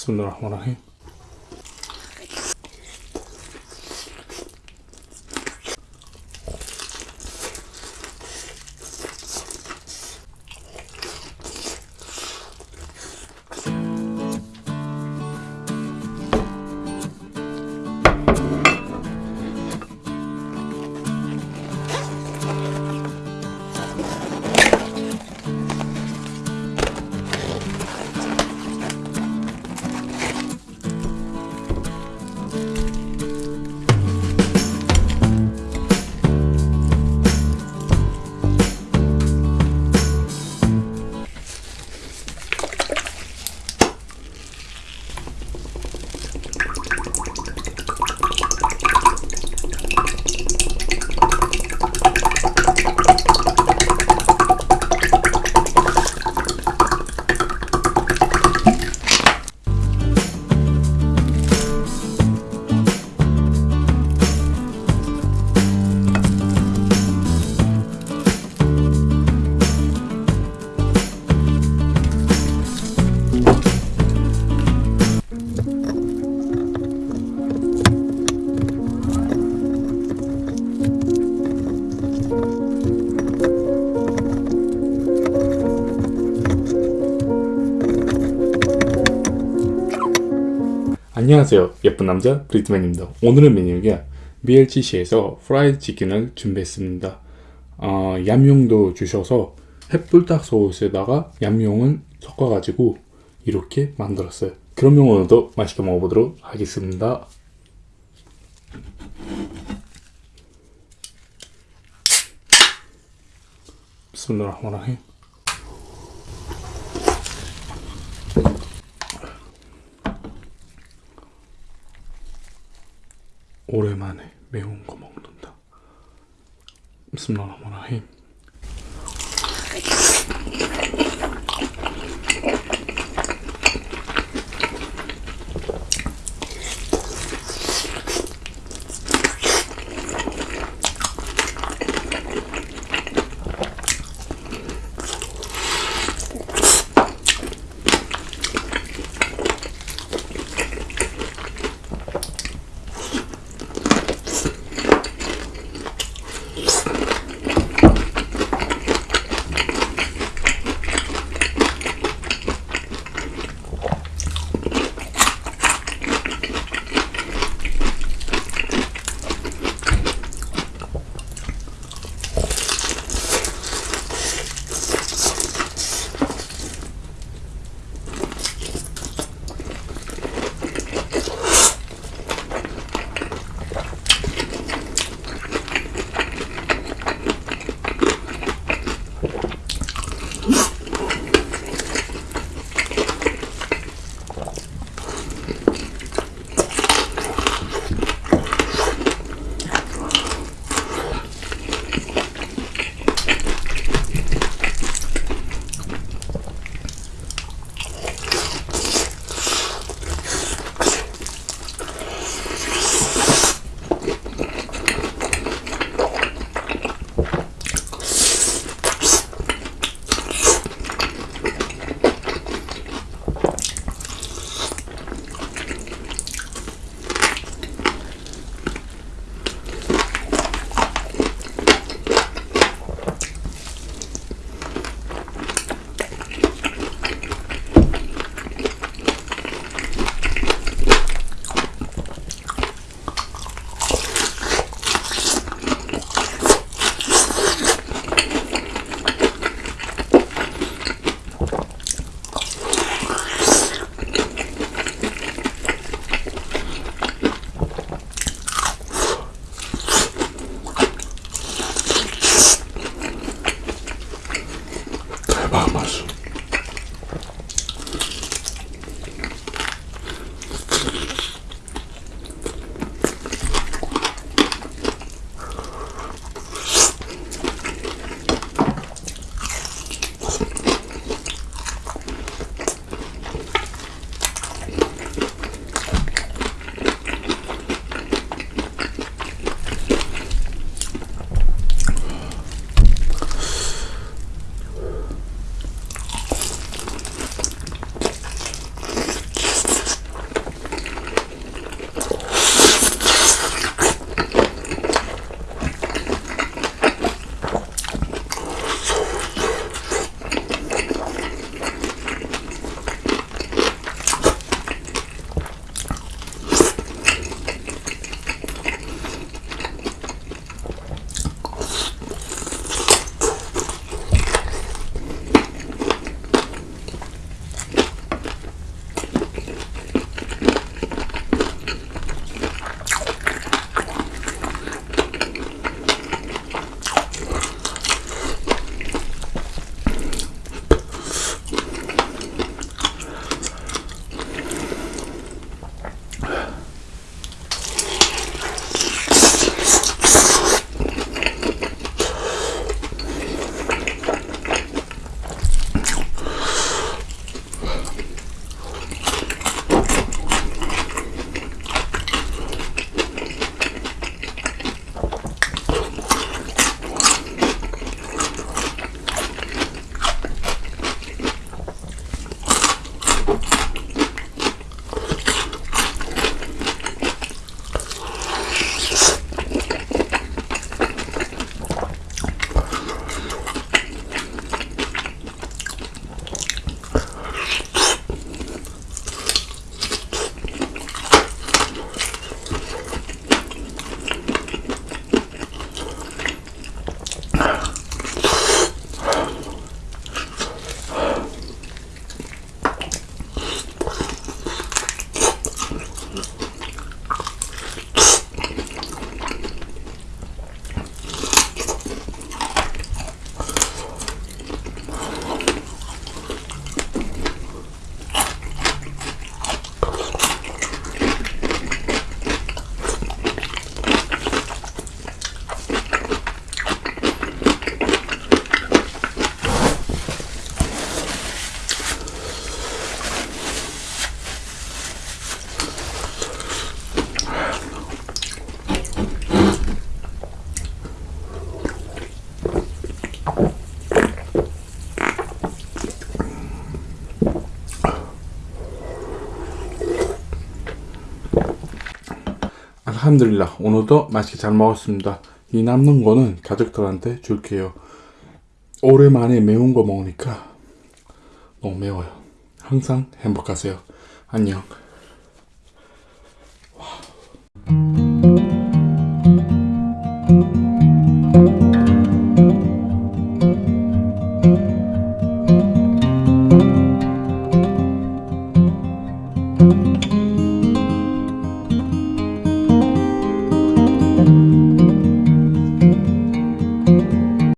Bismillahirrahmanirrahim. 안녕하세요. 예쁜 남자 브리트맨입니다. 오늘의 메뉴가 BLCC에서 프라이드 치킨을 준비했습니다. 어, 얌용도 주셔서 햇불닭 소스에다가 얌용을 섞어 가지고 이렇게 만들었어요. 그러면 오늘도 맛있게 먹어보도록 하겠습니다. 비스밀라흐마니라힘 오랜만에 매운 거 먹는다. 비스밀라흐마니라힘. 알함드릴라 오늘도 맛있게 잘 먹었습니다. 이 남는 거는 가족들한테 줄게요. 오랜만에 매운 거 먹으니까 너무 매워요. 항상 행복하세요. 안녕.